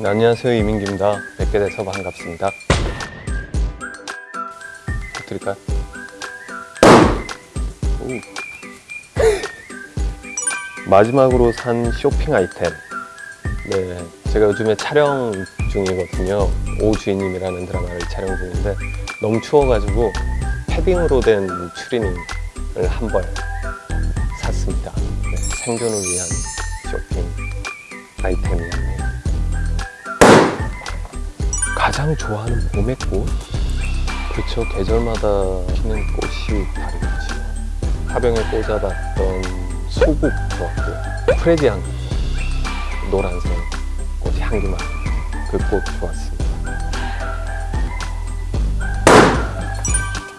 네, 안녕하세요 이민기입니다. 뵙게 돼서 반갑습니다. 드릴까요? 오. 마지막으로 산 쇼핑 아이템. 네, 제가 요즘에 촬영 중이거든요. 오주인님이라는 드라마를 촬영 중인데 너무 추워가지고 패딩으로 된 추리닝을 한 벌 샀습니다. 네, 생존을 위한 쇼핑 아이템이었 가장 좋아하는 봄의 꽃? 그렇죠 계절마다 피는 꽃이 다르겠지. 화병에 꽂아봤던 소국 좋았고요 프레디 향 노란색 꽃이 향기 많은 그꽃 좋았습니다.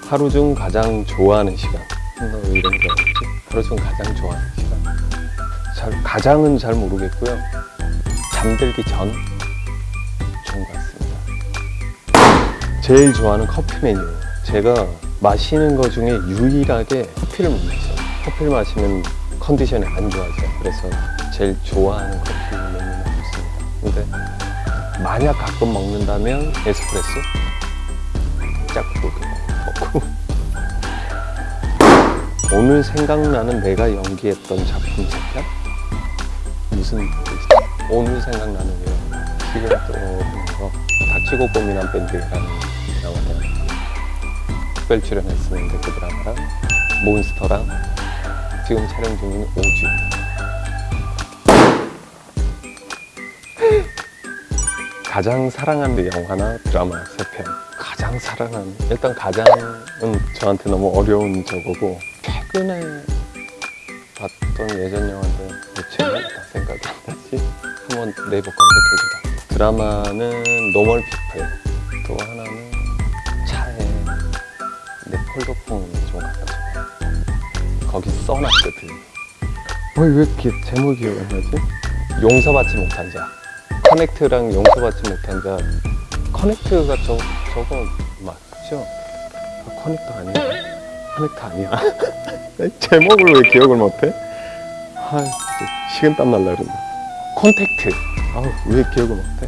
하루 중 가장 좋아하는 시간. 나왜 이런 줄 알았지? 하루 중 가장 좋아하는 시간. 잘, 가장은 잘 모르겠고요. 잠들기 전 제일 좋아하는 커피 메뉴. 제가 마시는 것 중에 유일하게 커피를 못 마셔요. 커피를 마시면 컨디션이 안 좋아져요. 그래서 제일 좋아하는 커피 메뉴는 없습니다. 근데 만약 가끔 먹는다면 에스프레소? 짝꿍 먹고. 오늘 생각나는 내가 연기했던 작품 책편 무슨? 오늘 생각나는 게 지금 떠오르는 거 닥치고 고민한 밴드라는 드라마를 특별 출연했었는데 그 드라마랑 몬스터랑 지금 촬영 중인 오주. 가장 사랑하는 영화나 드라마 세 편. 가장 사랑하는 일단 가장은 저한테 너무 어려운 저거고 최근에 봤던 예전 영화인데 뭐 제목이 다 생각이 안 나지? 한번 네이버 검색해주라 드라마는 Normal People. 또 하나는 폴더폰 좀줘 거기 써놨거든 어, 왜 이렇게 제목이 안 나지? 용서받지 못한 자 Connect랑 용서받지 못한 자 Connect가 저, 저거 맞죠? 아, 커넥터 아니야? 커넥터 아니야 제목을 왜 기억을 못해? 아 식은땀 날라 그런다 Contact 아우 왜 기억을 못해?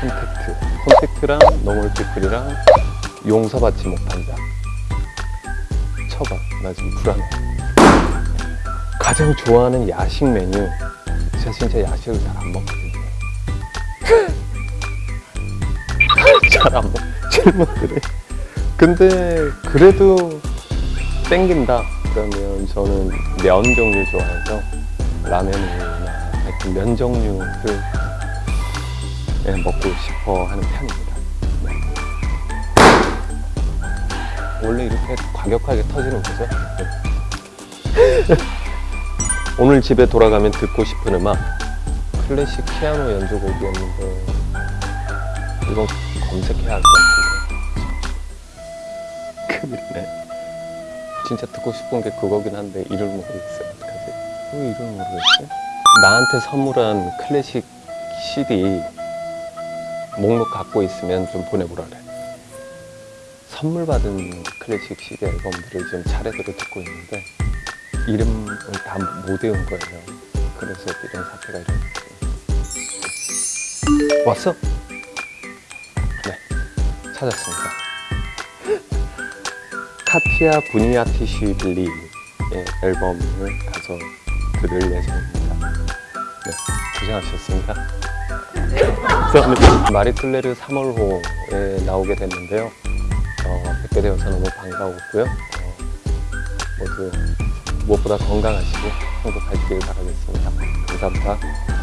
Contact Contact랑 Normal People이랑 용서받지 못한 자 쳐봐. 나 지금 불안해 가장 좋아하는 야식 메뉴. 제가 진짜 야식을 잘 안 먹거든요. 잘 안 먹, 질문들이 근데 그래도 땡긴다. 그러면 저는 면 종류 좋아해서 라면이나 하여튼 면 종류를 예, 먹고 싶어 하는 편입니다 원래 이렇게 과격하게 터지는 거죠 네. 오늘 집에 돌아가면 듣고 싶은 음악 클래식 피아노 연주곡이었는데 이건 검색해야 할 것 같은데 큰일이네 진짜 듣고 싶은 게 그거긴 한데 이름을 모르겠어요 어떡하지? 왜 이름을 모르겠지? 나한테 선물한 클래식 CD 목록 갖고 있으면 좀 보내보라래 선물 받은 클래식 CD 앨범들을 지금 차례대로 듣고 있는데 이름을 다 못 외운 거예요. 그래서 이런 사태가 일어났어요 왔어? 네 찾았습니다. 카티아 부니아티시빌리의 앨범을 가서 들을 예정입니다. 네 고생하셨습니다. 감사합니다 마리툴레르 3월호에 나오게 됐는데요. 어, 뵙게 되어서 너무 반가웠고요 어, 모두 무엇보다 건강하시고 행복하시길 바라겠습니다. 감사합니다.